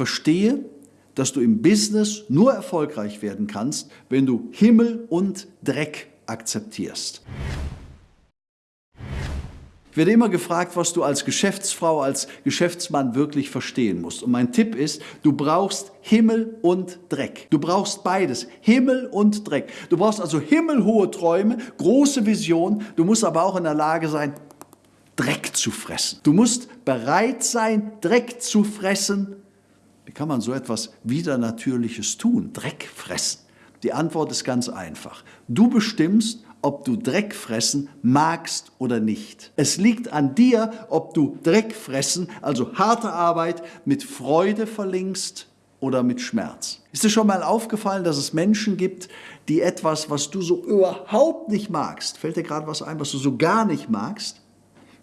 Verstehe, dass du im Business nur erfolgreich werden kannst, wenn du Himmel und Dreck akzeptierst. Ich werde immer gefragt, was du als Geschäftsfrau, als Geschäftsmann wirklich verstehen musst. Und mein Tipp ist, du brauchst Himmel und Dreck. Du brauchst beides, Himmel und Dreck. Du brauchst also himmelhohe Träume, große Vision. Du musst aber auch in der Lage sein, Dreck zu fressen. Du musst bereit sein, Dreck zu fressen. Wie kann man so etwas Widernatürliches tun? Dreck fressen. Die Antwort ist ganz einfach. Du bestimmst, ob du Dreck fressen magst oder nicht. Es liegt an dir, ob du Dreck fressen, also harte Arbeit, mit Freude verlinkst oder mit Schmerz. Ist dir schon mal aufgefallen, dass es Menschen gibt, die etwas, was du so überhaupt nicht magst, fällt dir gerade was ein, was du so gar nicht magst,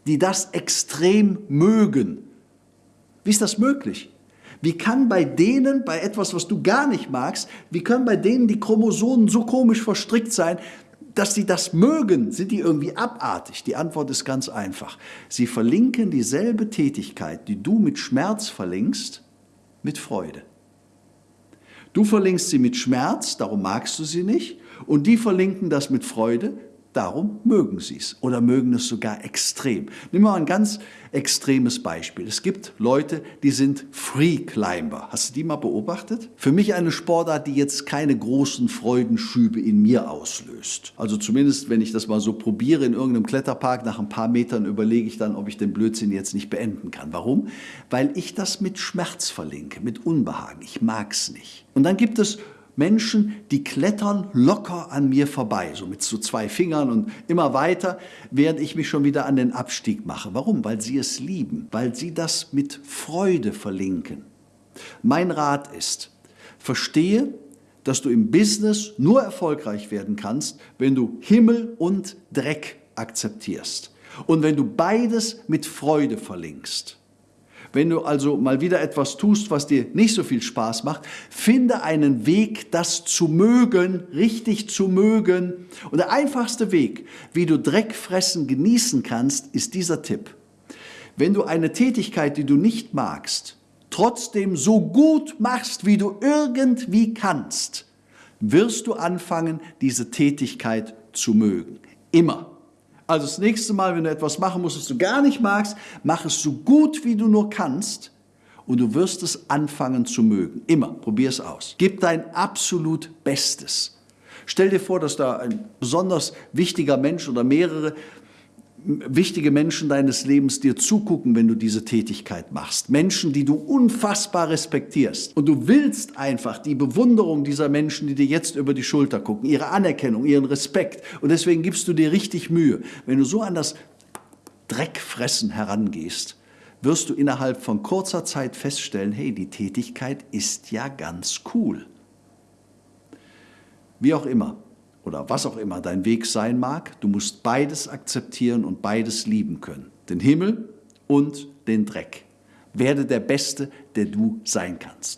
die das extrem mögen? Wie ist das möglich? Wie kann bei denen, bei etwas, was du gar nicht magst, wie können bei denen die Chromosomen so komisch verstrickt sein, dass sie das mögen, sind die irgendwie abartig? Die Antwort ist ganz einfach. Sie verlinken dieselbe Tätigkeit, die du mit Schmerz verlinkst, mit Freude. Du verlinkst sie mit Schmerz, darum magst du sie nicht, und die verlinken das mit Freude, Darum mögen sie es oder mögen es sogar extrem. Nehmen wir mal ein ganz extremes Beispiel. Es gibt Leute, die sind Free Climber. Hast du die mal beobachtet? Für mich eine Sportart, die jetzt keine großen Freudenschübe in mir auslöst. Also zumindest, wenn ich das mal so probiere in irgendeinem Kletterpark, nach ein paar Metern überlege ich dann, ob ich den Blödsinn jetzt nicht beenden kann. Warum? Weil ich das mit Schmerz verlinke, mit Unbehagen. Ich mag es nicht. Und dann gibt es Menschen, die klettern locker an mir vorbei, so mit so zwei Fingern und immer weiter, während ich mich schon wieder an den Abstieg mache. Warum? Weil sie es lieben, weil sie das mit Freude verlinken. Mein Rat ist, verstehe, dass du im Business nur erfolgreich werden kannst, wenn du Himmel und Dreck akzeptierst und wenn du beides mit Freude verlinkst. Wenn du also mal wieder etwas tust, was dir nicht so viel Spaß macht, finde einen Weg, das zu mögen, richtig zu mögen. Und der einfachste Weg, wie du Dreckfressen genießen kannst, ist dieser Tipp. Wenn du eine Tätigkeit, die du nicht magst, trotzdem so gut machst, wie du irgendwie kannst, wirst du anfangen, diese Tätigkeit zu mögen. Immer. Also das nächste Mal, wenn du etwas machen musst, das du gar nicht magst, mach es so gut, wie du nur kannst und du wirst es anfangen zu mögen. Immer, probier es aus. Gib dein absolut Bestes. Stell dir vor, dass da ein besonders wichtiger Mensch oder mehrere wichtige Menschen deines Lebens dir zugucken, wenn du diese Tätigkeit machst. Menschen, die du unfassbar respektierst. Und du willst einfach die Bewunderung dieser Menschen, die dir jetzt über die Schulter gucken, ihre Anerkennung, ihren Respekt. Und deswegen gibst du dir richtig Mühe. Wenn du so an das Dreckfressen herangehst, wirst du innerhalb von kurzer Zeit feststellen, hey, die Tätigkeit ist ja ganz cool. Wie auch immer oder was auch immer dein Weg sein mag, du musst beides akzeptieren und beides lieben können. Den Himmel und den Dreck. Werde der Beste, der du sein kannst.